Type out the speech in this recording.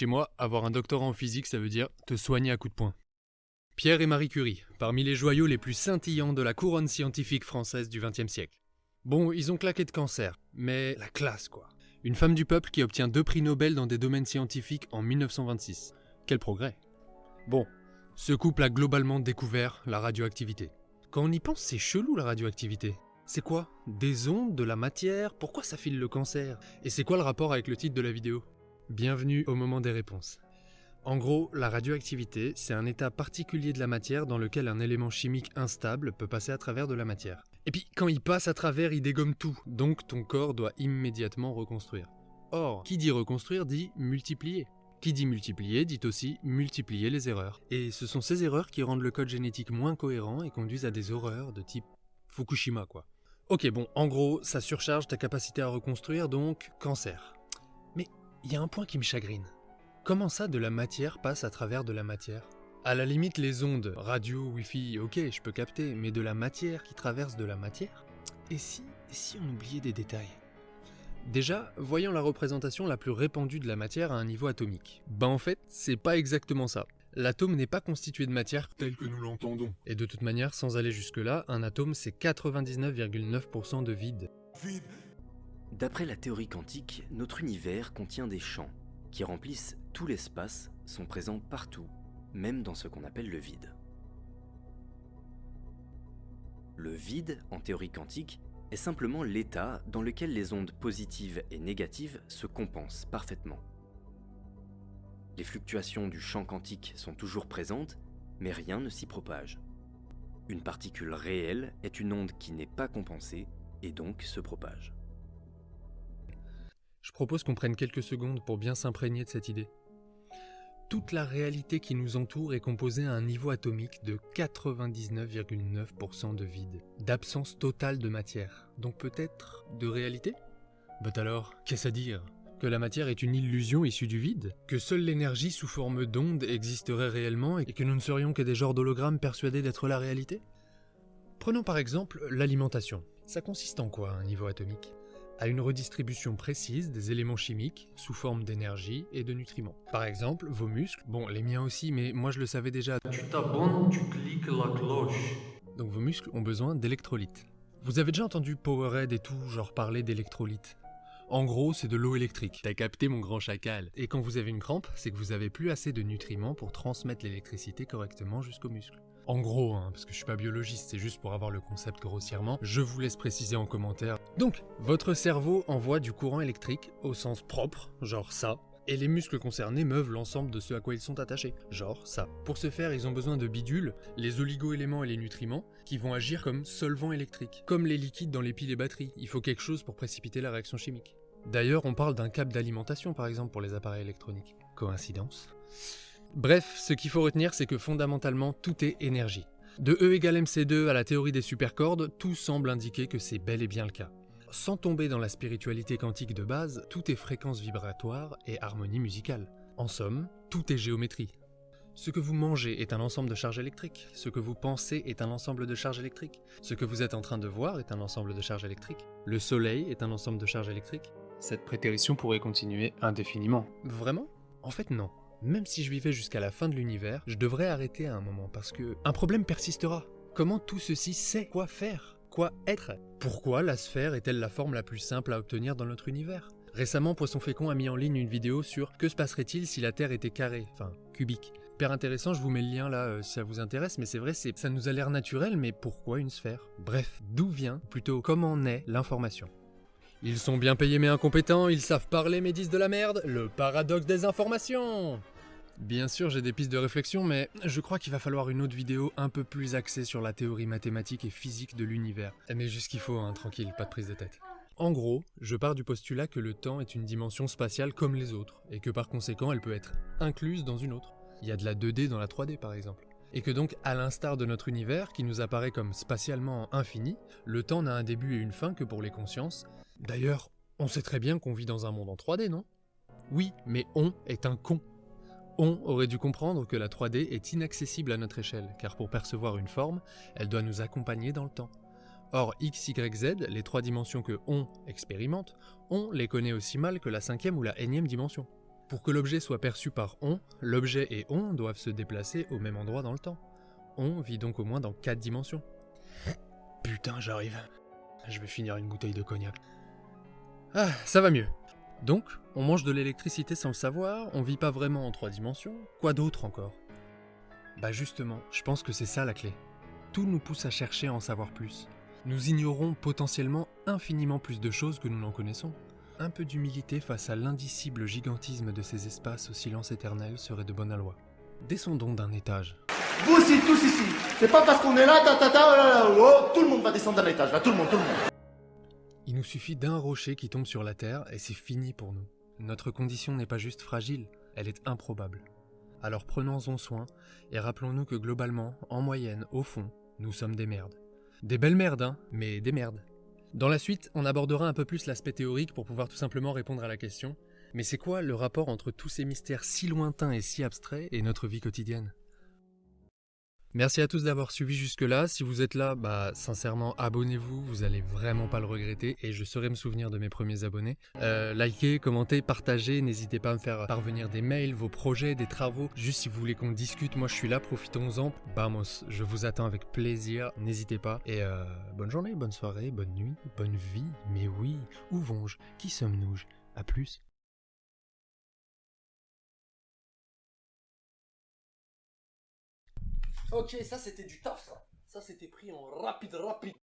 Chez moi, avoir un doctorat en physique, ça veut dire te soigner à coups de poing. Pierre et Marie Curie, parmi les joyaux les plus scintillants de la couronne scientifique française du XXe siècle. Bon, ils ont claqué de cancer, mais la classe quoi. Une femme du peuple qui obtient deux prix Nobel dans des domaines scientifiques en 1926. Quel progrès. Bon, ce couple a globalement découvert la radioactivité. Quand on y pense, c'est chelou la radioactivité. C'est quoi? Des ondes, de la matière? Pourquoi ça file le cancer? Et c'est quoi le rapport avec le titre de la vidéo? Bienvenue au moment des réponses. En gros, la radioactivité, c'est un état particulier de la matière dans lequel un élément chimique instable peut passer à travers de la matière. Et puis, quand il passe à travers, il dégomme tout, donc ton corps doit immédiatement reconstruire. Or, qui dit reconstruire dit multiplier. Qui dit multiplier dit aussi multiplier les erreurs. Et ce sont ces erreurs qui rendent le code génétique moins cohérent et conduisent à des horreurs de type Fukushima quoi. Ok bon, en gros, ça surcharge ta capacité à reconstruire, donc cancer. Il y a un point qui me chagrine. Comment ça de la matière passe à travers de la matière? À la limite les ondes, radio, wifi, ok je peux capter, mais de la matière qui traverse de la matière? Et si, si on oubliait des détails? Déjà, voyons la représentation la plus répandue de la matière à un niveau atomique. Ben en fait, c'est pas exactement ça. L'atome n'est pas constitué de matière tel que nous l'entendons. Et de toute manière, sans aller jusque-là, un atome c'est 99,9% de vide. Vide. D'après la théorie quantique, notre univers contient des champs qui remplissent tout l'espace, sont présents partout, même dans ce qu'on appelle le vide. Le vide, en théorie quantique, est simplement l'état dans lequel les ondes positives et négatives se compensent parfaitement. Les fluctuations du champ quantique sont toujours présentes, mais rien ne s'y propage. Une particule réelle est une onde qui n'est pas compensée et donc se propage. Je propose qu'on prenne quelques secondes pour bien s'imprégner de cette idée. Toute la réalité qui nous entoure est composée à un niveau atomique de 99,9% de vide, d'absence totale de matière, donc peut-être de réalité? Bah alors, qu'est-ce à dire? Que la matière est une illusion issue du vide? Que seule l'énergie sous forme d'onde existerait réellement et que nous ne serions que des genres d'hologrammes persuadés d'être la réalité? Prenons par exemple l'alimentation. Ça consiste en quoi un niveau atomique? À une redistribution précise des éléments chimiques sous forme d'énergie et de nutriments. Par exemple, vos muscles, bon les miens aussi, mais moi je le savais déjà. Tu t'abonnes, tu cliques la cloche. Donc vos muscles ont besoin d'électrolytes. Vous avez déjà entendu Powerhead et tout, genre parler d'électrolytes? En gros, c'est de l'eau électrique. T'as capté mon grand chacal. Et quand vous avez une crampe, c'est que vous avez plus assez de nutriments pour transmettre l'électricité correctement jusqu'aux muscles. En gros, hein, parce que je suis pas biologiste, c'est juste pour avoir le concept grossièrement, je vous laisse préciser en commentaire. Donc, votre cerveau envoie du courant électrique au sens propre, genre ça, et les muscles concernés meuvent l'ensemble de ce à quoi ils sont attachés, genre ça. Pour ce faire, ils ont besoin de bidules, les oligo-éléments et les nutriments, qui vont agir comme solvants électriques. Comme les liquides dans les piles et batteries, il faut quelque chose pour précipiter la réaction chimique. D'ailleurs, on parle d'un câble d'alimentation par exemple pour les appareils électroniques. Coïncidence? Bref, ce qu'il faut retenir, c'est que fondamentalement, tout est énergie. De E égale MC2 à la théorie des supercordes, tout semble indiquer que c'est bel et bien le cas. Sans tomber dans la spiritualité quantique de base, tout est fréquence vibratoire et harmonie musicale. En somme, tout est géométrie. Ce que vous mangez est un ensemble de charges électriques, ce que vous pensez est un ensemble de charges électriques, ce que vous êtes en train de voir est un ensemble de charges électriques, le soleil est un ensemble de charges électriques. Cette prétérition pourrait continuer indéfiniment. Vraiment? En fait non même si je vivais jusqu'à la fin de l'univers, je devrais arrêter à un moment parce que un problème persistera. Comment tout ceci sait quoi faire Quoi être? Pourquoi la sphère est-elle la forme la plus simple à obtenir dans notre univers? Récemment, Poisson Fécond a mis en ligne une vidéo sur que se passerait-il si la Terre était carrée, enfin cubique. Hyper intéressant, je vous mets le lien là euh, si ça vous intéresse, mais c'est vrai, ça nous a l'air naturel, mais pourquoi une sphère? Bref, d'où vient, plutôt comment naît l'information? Ils sont bien payés mais incompétents, ils savent parler mais disent de la merde, le paradoxe des informations Bien sûr j'ai des pistes de réflexion mais je crois qu'il va falloir une autre vidéo un peu plus axée sur la théorie mathématique et physique de l'univers. Mais juste qu'il faut, hein, tranquille, pas de prise de tête. En gros, je pars du postulat que le temps est une dimension spatiale comme les autres, et que par conséquent elle peut être incluse dans une autre. Il y a de la 2D dans la 3D par exemple. Et que donc, à l'instar de notre univers, qui nous apparaît comme spatialement infini, le temps n'a un début et une fin que pour les consciences, D'ailleurs, on sait très bien qu'on vit dans un monde en 3D, non? Oui, mais on est un con. On aurait dû comprendre que la 3D est inaccessible à notre échelle, car pour percevoir une forme, elle doit nous accompagner dans le temps. Or, x, y, z, les trois dimensions que on expérimente, on les connaît aussi mal que la cinquième ou la énième dimension. Pour que l'objet soit perçu par on, l'objet et on doivent se déplacer au même endroit dans le temps. On vit donc au moins dans 4 dimensions. Putain, j'arrive. Je vais finir une bouteille de cognac. Ah, ça va mieux. Donc, on mange de l'électricité sans le savoir, on vit pas vraiment en 3 dimensions. Quoi d'autre encore? Bah justement, je pense que c'est ça la clé. Tout nous pousse à chercher à en savoir plus. Nous ignorons potentiellement infiniment plus de choses que nous n'en connaissons. Un peu d'humilité face à l'indicible gigantisme de ces espaces au silence éternel serait de bonne loi. Descendons d'un étage. Vous aussi, tous ici. C'est pas parce qu'on est là, ta ta ta, oh oh, tout le monde va descendre d'un étage, là, tout le monde, tout le monde. Nous suffit d'un rocher qui tombe sur la Terre et c'est fini pour nous. Notre condition n'est pas juste fragile, elle est improbable. Alors prenons-en soin et rappelons-nous que globalement, en moyenne, au fond, nous sommes des merdes. Des belles merdes, hein, mais des merdes. Dans la suite, on abordera un peu plus l'aspect théorique pour pouvoir tout simplement répondre à la question mais c'est quoi le rapport entre tous ces mystères si lointains et si abstraits et notre vie quotidienne? Merci à tous d'avoir suivi jusque-là. Si vous êtes là, bah sincèrement, abonnez-vous, vous allez vraiment pas le regretter et je saurai me souvenir de mes premiers abonnés. Euh, likez, commentez, partagez, n'hésitez pas à me faire parvenir des mails, vos projets, des travaux. Juste si vous voulez qu'on discute, moi je suis là, profitons-en. Vamos, je vous attends avec plaisir, n'hésitez pas. Et euh, bonne journée, bonne soirée, bonne nuit, bonne vie. Mais oui, où vont-je? Qui sommes-nous? À plus. Ok, ça c'était du taf ça. C'était pris en rapide, rapide.